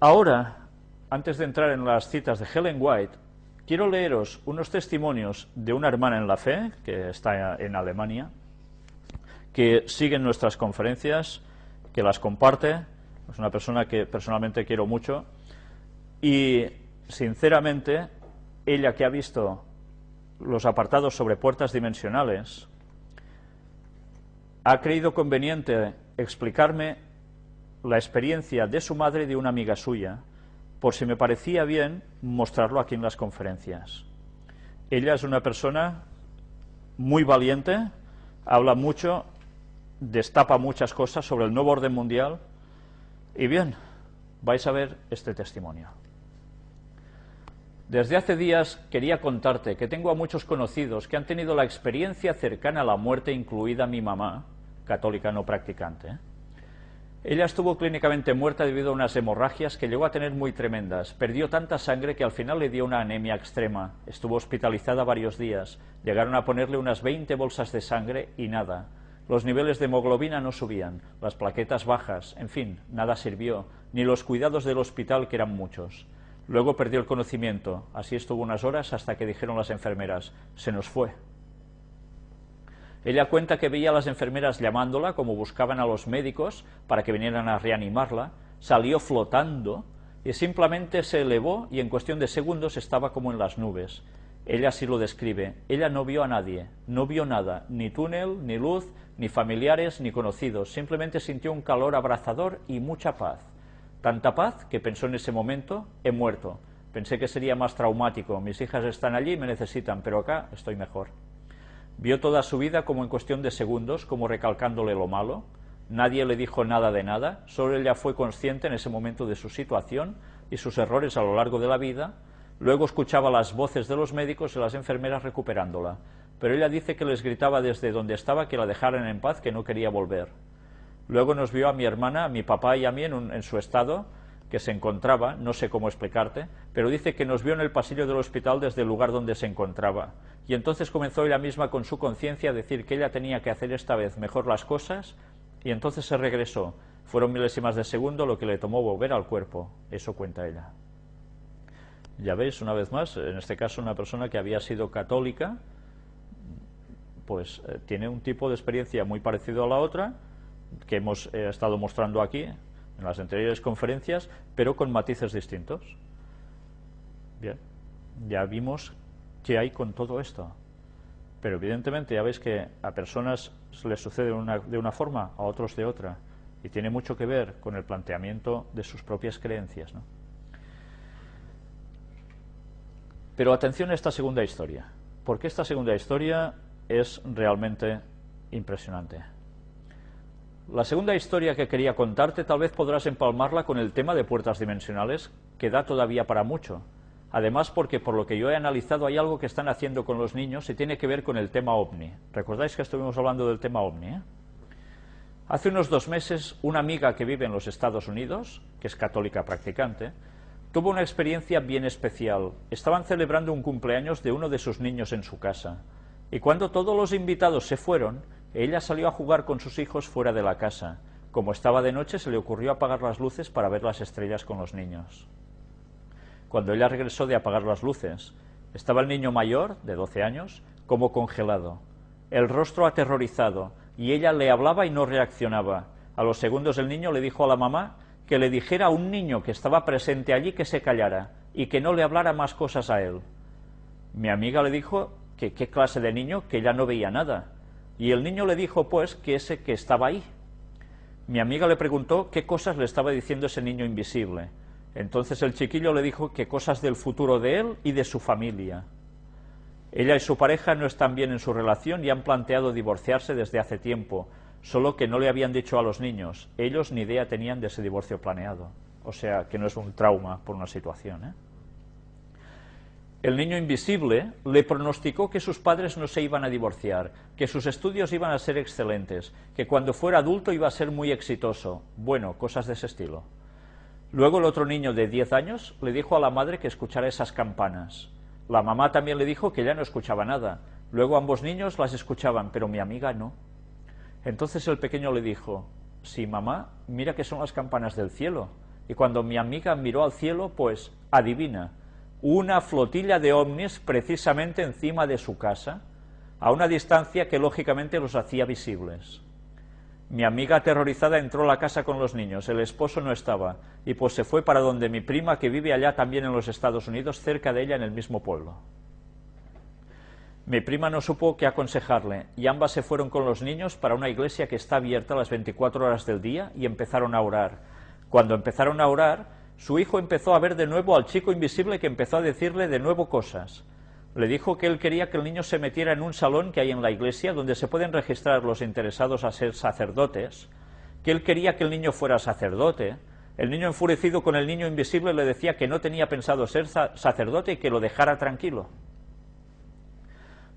ahora, antes de entrar en las citas de Helen White, quiero leeros unos testimonios de una hermana en la fe, que está en Alemania, que sigue nuestras conferencias, que las comparte, es una persona que personalmente quiero mucho, y sinceramente, ella que ha visto los apartados sobre puertas dimensionales, ha creído conveniente explicarme la experiencia de su madre y de una amiga suya, por si me parecía bien mostrarlo aquí en las conferencias. Ella es una persona muy valiente, habla mucho, destapa muchas cosas sobre el nuevo orden mundial, y bien, vais a ver este testimonio. Desde hace días quería contarte que tengo a muchos conocidos que han tenido la experiencia cercana a la muerte, incluida mi mamá, católica no practicante. Ella estuvo clínicamente muerta debido a unas hemorragias que llegó a tener muy tremendas. Perdió tanta sangre que al final le dio una anemia extrema. Estuvo hospitalizada varios días. Llegaron a ponerle unas 20 bolsas de sangre y nada. Los niveles de hemoglobina no subían, las plaquetas bajas, en fin, nada sirvió, ni los cuidados del hospital que eran muchos. Luego perdió el conocimiento, así estuvo unas horas hasta que dijeron las enfermeras, se nos fue. Ella cuenta que veía a las enfermeras llamándola, como buscaban a los médicos para que vinieran a reanimarla, salió flotando y simplemente se elevó y en cuestión de segundos estaba como en las nubes. Ella así lo describe. Ella no vio a nadie, no vio nada, ni túnel, ni luz, ni familiares, ni conocidos. Simplemente sintió un calor abrazador y mucha paz. Tanta paz que pensó en ese momento, he muerto. Pensé que sería más traumático. Mis hijas están allí y me necesitan, pero acá estoy mejor. Vio toda su vida como en cuestión de segundos, como recalcándole lo malo. Nadie le dijo nada de nada, solo ella fue consciente en ese momento de su situación y sus errores a lo largo de la vida. Luego escuchaba las voces de los médicos y las enfermeras recuperándola, pero ella dice que les gritaba desde donde estaba que la dejaran en paz, que no quería volver. Luego nos vio a mi hermana, a mi papá y a mí en, en su estado, que se encontraba, no sé cómo explicarte, pero dice que nos vio en el pasillo del hospital desde el lugar donde se encontraba. Y entonces comenzó ella misma con su conciencia a decir que ella tenía que hacer esta vez mejor las cosas, y entonces se regresó. Fueron milésimas de segundo lo que le tomó volver al cuerpo. Eso cuenta ella. Ya veis, una vez más, en este caso una persona que había sido católica, pues eh, tiene un tipo de experiencia muy parecido a la otra, que hemos eh, estado mostrando aquí, en las anteriores conferencias, pero con matices distintos. Bien, ya vimos qué hay con todo esto. Pero evidentemente ya veis que a personas les sucede de una forma, a otros de otra. Y tiene mucho que ver con el planteamiento de sus propias creencias. Pero atención a esta segunda historia, porque esta segunda historia es realmente impresionante. La segunda historia que quería contarte tal vez podrás empalmarla con el tema de puertas dimensionales, que da todavía para mucho. Además, porque por lo que yo he analizado hay algo que están haciendo con los niños y tiene que ver con el tema OVNI. ¿Recordáis que estuvimos hablando del tema OVNI? Eh? Hace unos dos meses, una amiga que vive en los Estados Unidos, que es católica practicante, tuvo una experiencia bien especial. Estaban celebrando un cumpleaños de uno de sus niños en su casa. Y cuando todos los invitados se fueron, ella salió a jugar con sus hijos fuera de la casa. Como estaba de noche, se le ocurrió apagar las luces para ver las estrellas con los niños. Cuando ella regresó de apagar las luces, estaba el niño mayor, de 12 años, como congelado, el rostro aterrorizado, y ella le hablaba y no reaccionaba. A los segundos el niño le dijo a la mamá que le dijera a un niño que estaba presente allí que se callara y que no le hablara más cosas a él. Mi amiga le dijo que qué clase de niño, que ella no veía nada, y el niño le dijo, pues, que ese que estaba ahí. Mi amiga le preguntó qué cosas le estaba diciendo ese niño invisible. Entonces el chiquillo le dijo que cosas del futuro de él y de su familia. Ella y su pareja no están bien en su relación y han planteado divorciarse desde hace tiempo, solo que no le habían dicho a los niños. Ellos ni idea tenían de ese divorcio planeado. O sea, que no es un trauma por una situación. ¿eh? El niño invisible le pronosticó que sus padres no se iban a divorciar, que sus estudios iban a ser excelentes, que cuando fuera adulto iba a ser muy exitoso. Bueno, cosas de ese estilo. Luego el otro niño de 10 años le dijo a la madre que escuchara esas campanas. La mamá también le dijo que ya no escuchaba nada. Luego ambos niños las escuchaban, pero mi amiga no. Entonces el pequeño le dijo, sí, mamá, mira que son las campanas del cielo. Y cuando mi amiga miró al cielo, pues adivina, una flotilla de ovnis precisamente encima de su casa, a una distancia que lógicamente los hacía visibles. Mi amiga aterrorizada entró a la casa con los niños, el esposo no estaba, y pues se fue para donde mi prima, que vive allá también en los Estados Unidos, cerca de ella en el mismo pueblo. Mi prima no supo qué aconsejarle, y ambas se fueron con los niños para una iglesia que está abierta las 24 horas del día y empezaron a orar. Cuando empezaron a orar, su hijo empezó a ver de nuevo al chico invisible que empezó a decirle de nuevo cosas. Le dijo que él quería que el niño se metiera en un salón que hay en la iglesia donde se pueden registrar los interesados a ser sacerdotes, que él quería que el niño fuera sacerdote. El niño enfurecido con el niño invisible le decía que no tenía pensado ser sacerdote y que lo dejara tranquilo.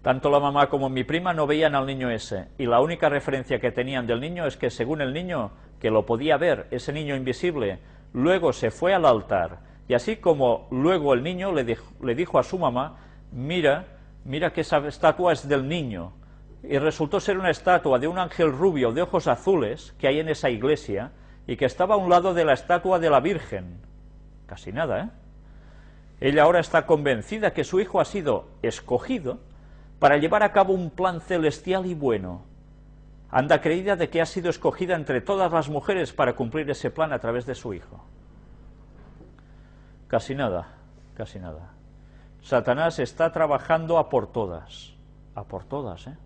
Tanto la mamá como mi prima no veían al niño ese, y la única referencia que tenían del niño es que según el niño, que lo podía ver, ese niño invisible, luego se fue al altar, y así como luego el niño le dijo, le dijo a su mamá mira, mira que esa estatua es del niño. Y resultó ser una estatua de un ángel rubio de ojos azules que hay en esa iglesia y que estaba a un lado de la estatua de la Virgen. Casi nada, ¿eh? Ella ahora está convencida que su hijo ha sido escogido para llevar a cabo un plan celestial y bueno. Anda creída de que ha sido escogida entre todas las mujeres para cumplir ese plan a través de su hijo. Casi nada, casi nada. Satanás está trabajando a por todas, a por todas. ¿eh?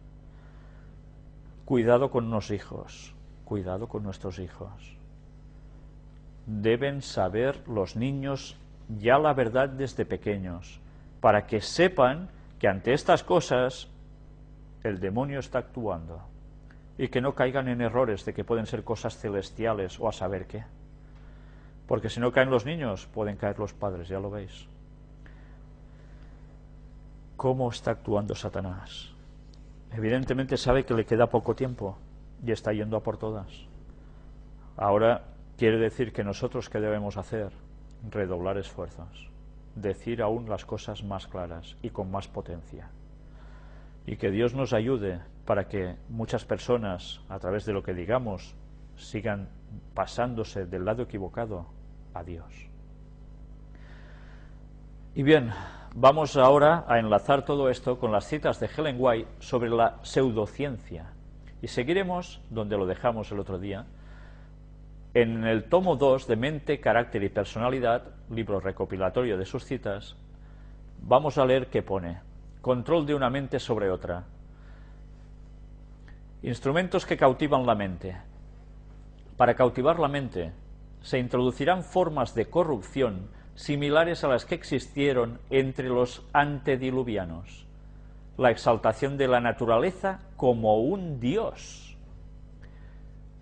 Cuidado con los hijos, cuidado con nuestros hijos. Deben saber los niños ya la verdad desde pequeños, para que sepan que ante estas cosas el demonio está actuando y que no caigan en errores de que pueden ser cosas celestiales o a saber qué. Porque si no caen los niños, pueden caer los padres, ya lo veis cómo está actuando Satanás. Evidentemente sabe que le queda poco tiempo y está yendo a por todas. Ahora quiere decir que nosotros qué debemos hacer? Redoblar esfuerzos, decir aún las cosas más claras y con más potencia. Y que Dios nos ayude para que muchas personas, a través de lo que digamos, sigan pasándose del lado equivocado a Dios. Y bien, Vamos ahora a enlazar todo esto con las citas de Helen White sobre la pseudociencia. Y seguiremos donde lo dejamos el otro día, en el tomo 2 de Mente, Carácter y Personalidad, libro recopilatorio de sus citas, vamos a leer qué pone. Control de una mente sobre otra. Instrumentos que cautivan la mente. Para cautivar la mente se introducirán formas de corrupción similares a las que existieron entre los antediluvianos. La exaltación de la naturaleza como un dios.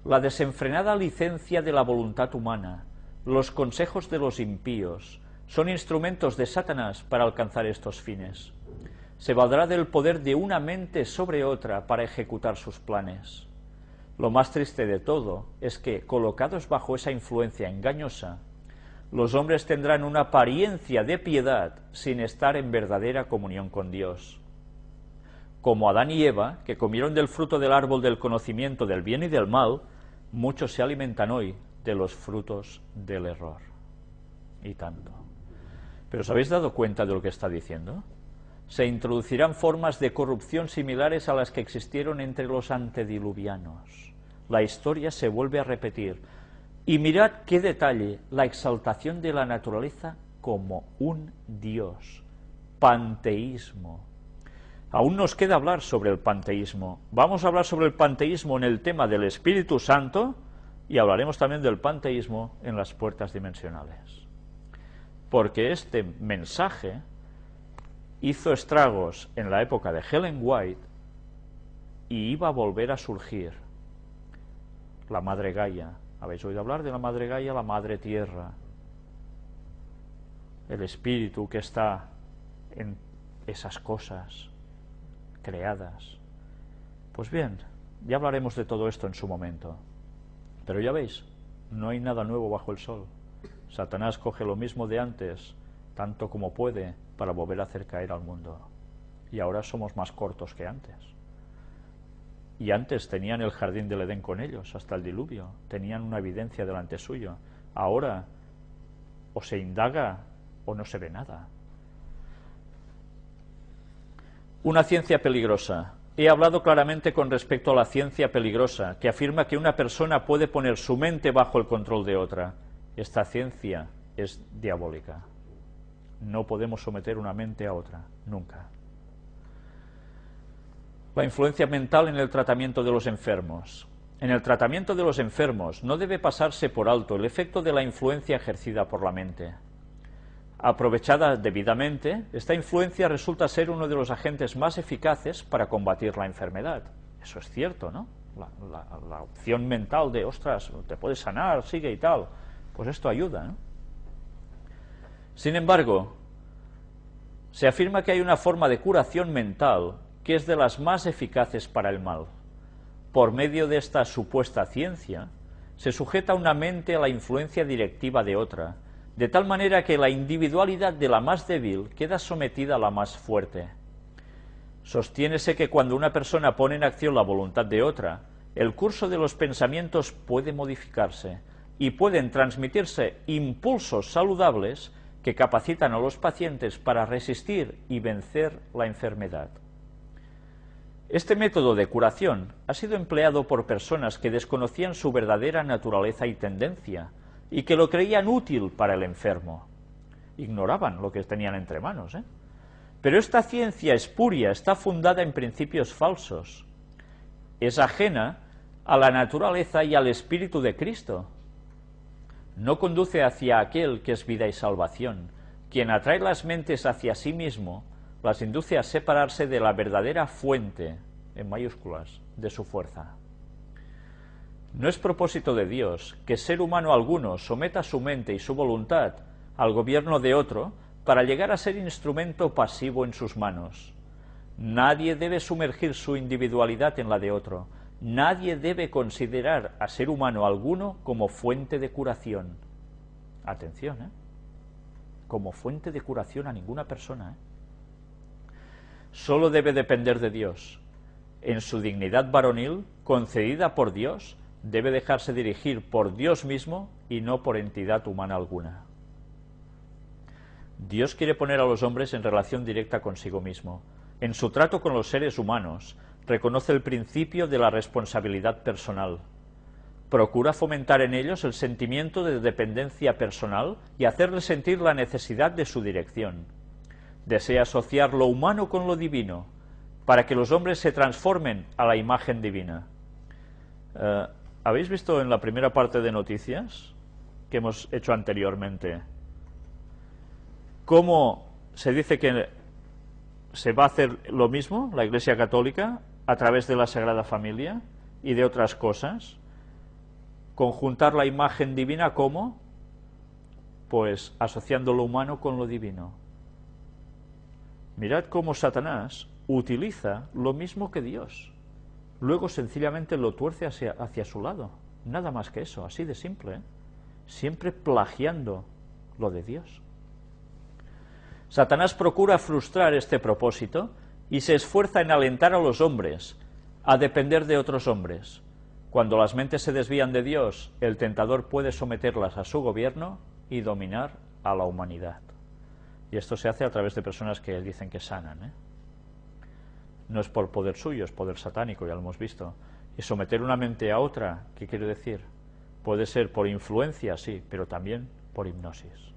La desenfrenada licencia de la voluntad humana, los consejos de los impíos, son instrumentos de Satanás para alcanzar estos fines. Se valdrá del poder de una mente sobre otra para ejecutar sus planes. Lo más triste de todo es que, colocados bajo esa influencia engañosa, los hombres tendrán una apariencia de piedad sin estar en verdadera comunión con Dios. Como Adán y Eva, que comieron del fruto del árbol del conocimiento del bien y del mal, muchos se alimentan hoy de los frutos del error. Y tanto. ¿Pero os habéis dado cuenta de lo que está diciendo? Se introducirán formas de corrupción similares a las que existieron entre los antediluvianos. La historia se vuelve a repetir y mirad qué detalle, la exaltación de la naturaleza como un Dios, panteísmo. Aún nos queda hablar sobre el panteísmo. Vamos a hablar sobre el panteísmo en el tema del Espíritu Santo y hablaremos también del panteísmo en las puertas dimensionales. Porque este mensaje hizo estragos en la época de Helen White y iba a volver a surgir la Madre Gaia, habéis oído hablar de la Madre Gaia, la Madre Tierra, el espíritu que está en esas cosas creadas. Pues bien, ya hablaremos de todo esto en su momento. Pero ya veis, no hay nada nuevo bajo el sol. Satanás coge lo mismo de antes, tanto como puede, para volver a hacer caer al mundo. Y ahora somos más cortos que antes y antes tenían el jardín del Edén con ellos, hasta el diluvio, tenían una evidencia delante suyo. Ahora o se indaga o no se ve nada. Una ciencia peligrosa. He hablado claramente con respecto a la ciencia peligrosa, que afirma que una persona puede poner su mente bajo el control de otra. Esta ciencia es diabólica. No podemos someter una mente a otra, nunca. La influencia mental en el tratamiento de los enfermos. En el tratamiento de los enfermos no debe pasarse por alto el efecto de la influencia ejercida por la mente. Aprovechada debidamente, esta influencia resulta ser uno de los agentes más eficaces para combatir la enfermedad. Eso es cierto, ¿no? La, opción mental de, ostras, te puedes sanar, sigue y tal, pues esto ayuda. ¿no? Sin embargo, se afirma que hay una forma de curación mental que es de las más eficaces para el mal. Por medio de esta supuesta ciencia, se sujeta una mente a la influencia directiva de otra, de tal manera que la individualidad de la más débil queda sometida a la más fuerte. Sostiénese que cuando una persona pone en acción la voluntad de otra, el curso de los pensamientos puede modificarse y pueden transmitirse impulsos saludables que capacitan a los pacientes para resistir y vencer la enfermedad. Este método de curación ha sido empleado por personas que desconocían su verdadera naturaleza y tendencia, y que lo creían útil para el enfermo. Ignoraban lo que tenían entre manos. ¿eh? Pero esta ciencia espuria está fundada en principios falsos. Es ajena a la naturaleza y al espíritu de Cristo. No conduce hacia aquel que es vida y salvación, quien atrae las mentes hacia sí mismo, las induce a separarse de la verdadera fuente, en mayúsculas, de su fuerza. No es propósito de Dios que ser humano alguno someta su mente y su voluntad al gobierno de otro para llegar a ser instrumento pasivo en sus manos. Nadie debe sumergir su individualidad en la de otro. Nadie debe considerar a ser humano alguno como fuente de curación. Atención, ¿eh? Como fuente de curación a ninguna persona. ¿eh? Solo debe depender de Dios. En su dignidad varonil, concedida por Dios, debe dejarse dirigir por Dios mismo y no por entidad humana alguna. Dios quiere poner a los hombres en relación directa consigo mismo. En su trato con los seres humanos, reconoce el principio de la responsabilidad personal. Procura fomentar en ellos el sentimiento de dependencia personal y hacerles sentir la necesidad de su dirección. Desea asociar lo humano con lo divino, para que los hombres se transformen a la imagen divina. Eh, ¿Habéis visto en la primera parte de noticias que hemos hecho anteriormente cómo se dice que se va a hacer lo mismo, la Iglesia Católica, a través de la Sagrada Familia y de otras cosas? Conjuntar la imagen divina como, pues, asociando lo humano con lo divino. Mirad cómo Satanás utiliza lo mismo que Dios luego sencillamente lo tuerce hacia, su lado. Nada más que eso, así de simple. ¿eh? Siempre plagiando lo de Dios. Satanás procura frustrar este propósito y se esfuerza en alentar a los hombres a depender de otros hombres. Cuando las mentes se desvían de Dios, el tentador puede someterlas a su gobierno y dominar a la humanidad. Y esto se hace a través de personas que dicen que sanan. ¿eh? no es por poder suyo, es poder satánico, ya lo hemos visto. Y someter una mente a otra, ¿qué quiere decir? Puede ser por influencia, sí, pero también por hipnosis.